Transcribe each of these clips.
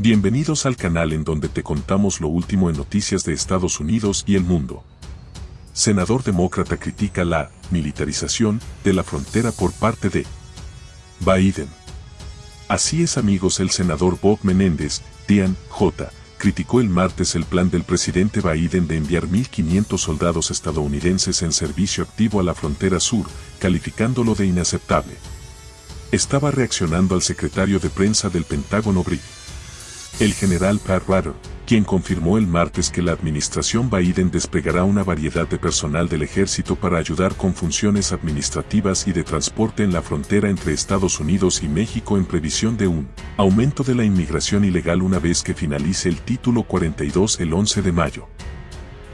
Bienvenidos al canal en donde te contamos lo último en noticias de Estados Unidos y el mundo. Senador demócrata critica la militarización de la frontera por parte de Biden. Así es amigos el senador Bob Menéndez, Dian J., criticó el martes el plan del presidente Biden de enviar 1.500 soldados estadounidenses en servicio activo a la frontera sur, calificándolo de inaceptable. Estaba reaccionando al secretario de prensa del Pentágono Brig. El general Pat quien confirmó el martes que la administración Biden desplegará una variedad de personal del ejército para ayudar con funciones administrativas y de transporte en la frontera entre Estados Unidos y México en previsión de un aumento de la inmigración ilegal una vez que finalice el título 42 el 11 de mayo.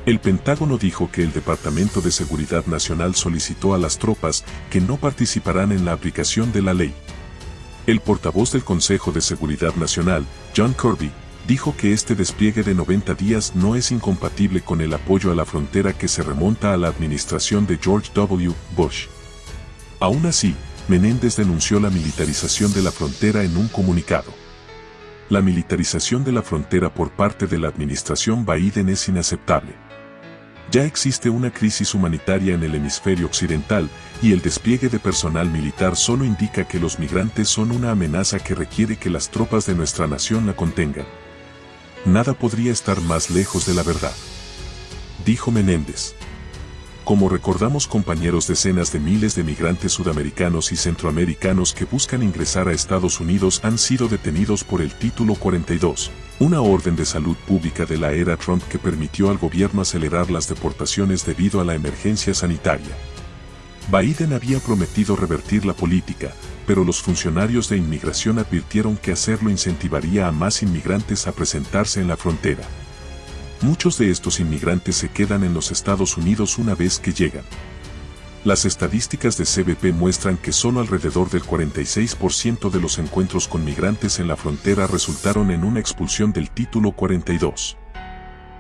El Pentágono dijo que el Departamento de Seguridad Nacional solicitó a las tropas que no participarán en la aplicación de la ley. El portavoz del Consejo de Seguridad Nacional, John Kirby, dijo que este despliegue de 90 días no es incompatible con el apoyo a la frontera que se remonta a la administración de George W. Bush. Aún así, Menéndez denunció la militarización de la frontera en un comunicado. La militarización de la frontera por parte de la administración Biden es inaceptable. Ya existe una crisis humanitaria en el hemisferio occidental y el despliegue de personal militar solo indica que los migrantes son una amenaza que requiere que las tropas de nuestra nación la contengan. Nada podría estar más lejos de la verdad. Dijo Menéndez. Como recordamos compañeros decenas de miles de migrantes sudamericanos y centroamericanos que buscan ingresar a Estados Unidos han sido detenidos por el Título 42, una orden de salud pública de la era Trump que permitió al gobierno acelerar las deportaciones debido a la emergencia sanitaria. Biden había prometido revertir la política, pero los funcionarios de inmigración advirtieron que hacerlo incentivaría a más inmigrantes a presentarse en la frontera. Muchos de estos inmigrantes se quedan en los Estados Unidos una vez que llegan. Las estadísticas de CBP muestran que solo alrededor del 46% de los encuentros con migrantes en la frontera resultaron en una expulsión del título 42.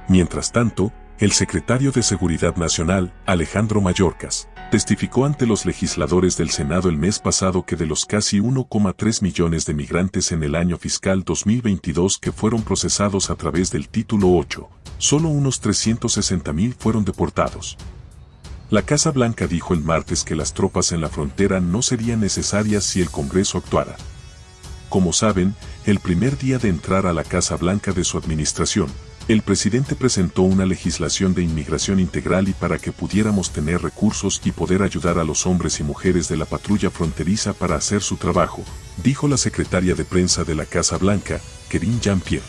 Mientras tanto, el secretario de Seguridad Nacional, Alejandro Mayorkas, testificó ante los legisladores del Senado el mes pasado que de los casi 1,3 millones de migrantes en el año fiscal 2022 que fueron procesados a través del Título 8, solo unos 360 mil fueron deportados. La Casa Blanca dijo el martes que las tropas en la frontera no serían necesarias si el Congreso actuara. Como saben, el primer día de entrar a la Casa Blanca de su administración, el presidente presentó una legislación de inmigración integral y para que pudiéramos tener recursos y poder ayudar a los hombres y mujeres de la patrulla fronteriza para hacer su trabajo, dijo la secretaria de prensa de la Casa Blanca, Kerin Jean-Pierre.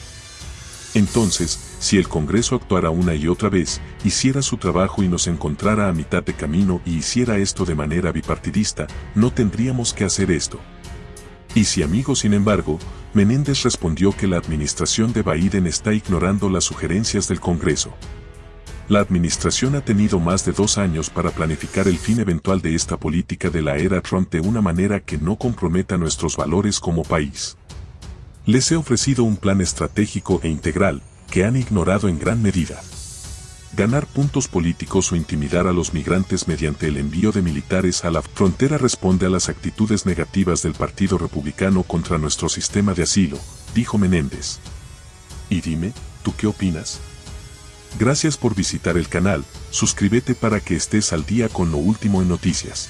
Entonces, si el Congreso actuara una y otra vez, hiciera su trabajo y nos encontrara a mitad de camino y hiciera esto de manera bipartidista, no tendríamos que hacer esto. Y si amigo sin embargo, Menéndez respondió que la administración de Biden está ignorando las sugerencias del Congreso. La administración ha tenido más de dos años para planificar el fin eventual de esta política de la era Trump de una manera que no comprometa nuestros valores como país. Les he ofrecido un plan estratégico e integral, que han ignorado en gran medida ganar puntos políticos o intimidar a los migrantes mediante el envío de militares a la frontera responde a las actitudes negativas del Partido Republicano contra nuestro sistema de asilo, dijo Menéndez. Y dime, ¿tú qué opinas? Gracias por visitar el canal, suscríbete para que estés al día con lo último en noticias.